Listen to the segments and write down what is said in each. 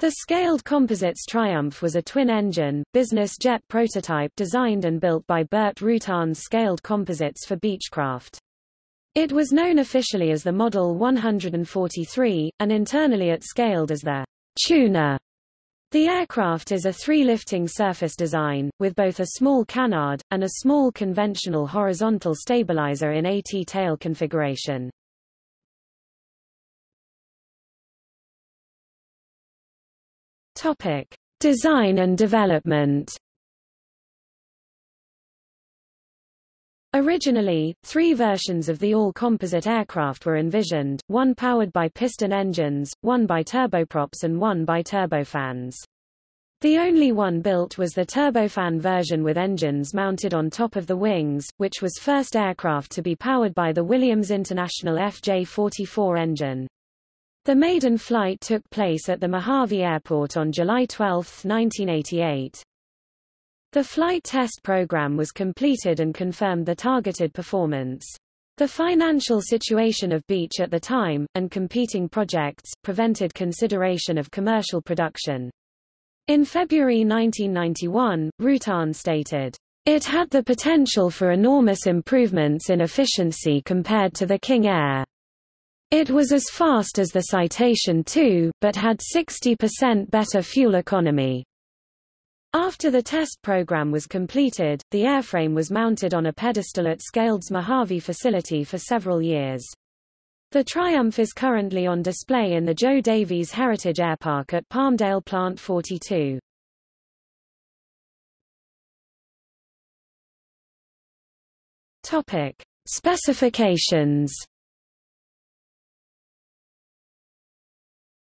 The scaled composites Triumph was a twin-engine, business jet prototype designed and built by Burt Rutan's Scaled Composites for Beechcraft. It was known officially as the Model 143, and internally at Scaled as the Tuner. The aircraft is a three-lifting surface design, with both a small canard, and a small conventional horizontal stabilizer in AT tail configuration. Topic: Design and development. Originally, three versions of the all-composite aircraft were envisioned, one powered by piston engines, one by turboprops and one by turbofans. The only one built was the turbofan version with engines mounted on top of the wings, which was first aircraft to be powered by the Williams International FJ-44 engine. The maiden flight took place at the Mojave Airport on July 12, 1988. The flight test program was completed and confirmed the targeted performance. The financial situation of Beech at the time, and competing projects, prevented consideration of commercial production. In February 1991, Rutan stated, It had the potential for enormous improvements in efficiency compared to the King Air. It was as fast as the Citation II, but had 60% better fuel economy. After the test program was completed, the airframe was mounted on a pedestal at Scaled's Mojave facility for several years. The Triumph is currently on display in the Joe Davies Heritage Airpark at Palmdale Plant 42. Topic: Specifications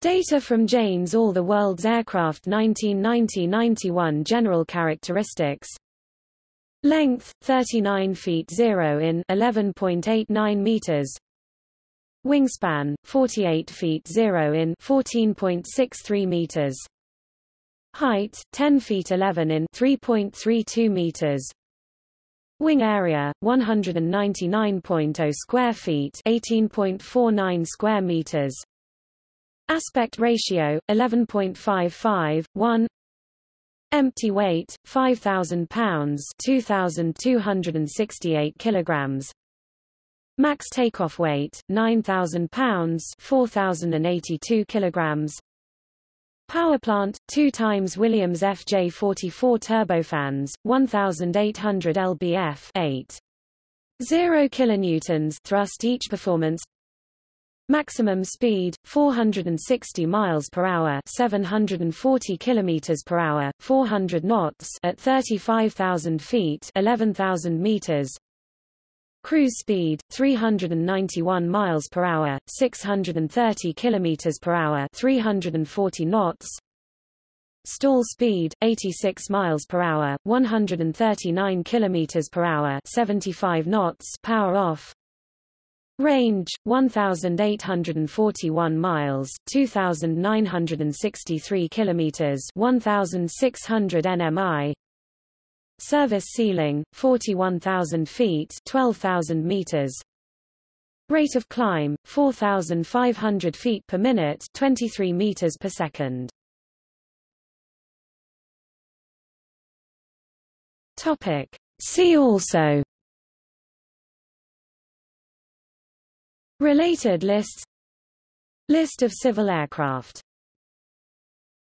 Data from Jane's All the World's Aircraft 1990-91 General characteristics. Length 39 feet 0 in 11.89 meters. Wingspan 48 feet 0 in 14.63 meters. Height 10 feet 11 in 3.32 meters. Wing area 199.0 square feet 18.49 square meters Aspect ratio 11.55 1 Empty weight 5000 pounds 2268 kilograms. Max takeoff weight 9000 pounds 4082 kilograms. Power plant 2 times Williams FJ44 turbofans 1800 lbf 8 0 kilonewtons thrust each performance Maximum speed 460 miles per hour, 740 kilometers per hour, 400 knots at 35,000 feet, 11,000 meters. Cruise speed 391 miles per hour, 630 kilometers per hour, 340 knots. Stall speed 86 miles per hour, 139 kilometers per hour, 75 knots. Power off Range 1841 miles, 2963 kilometers, 1600 nmi. Service ceiling 41000 feet, 12000 meters. Rate of climb 4500 feet per minute, 23 meters per second. Topic: See also Related lists. List of civil aircraft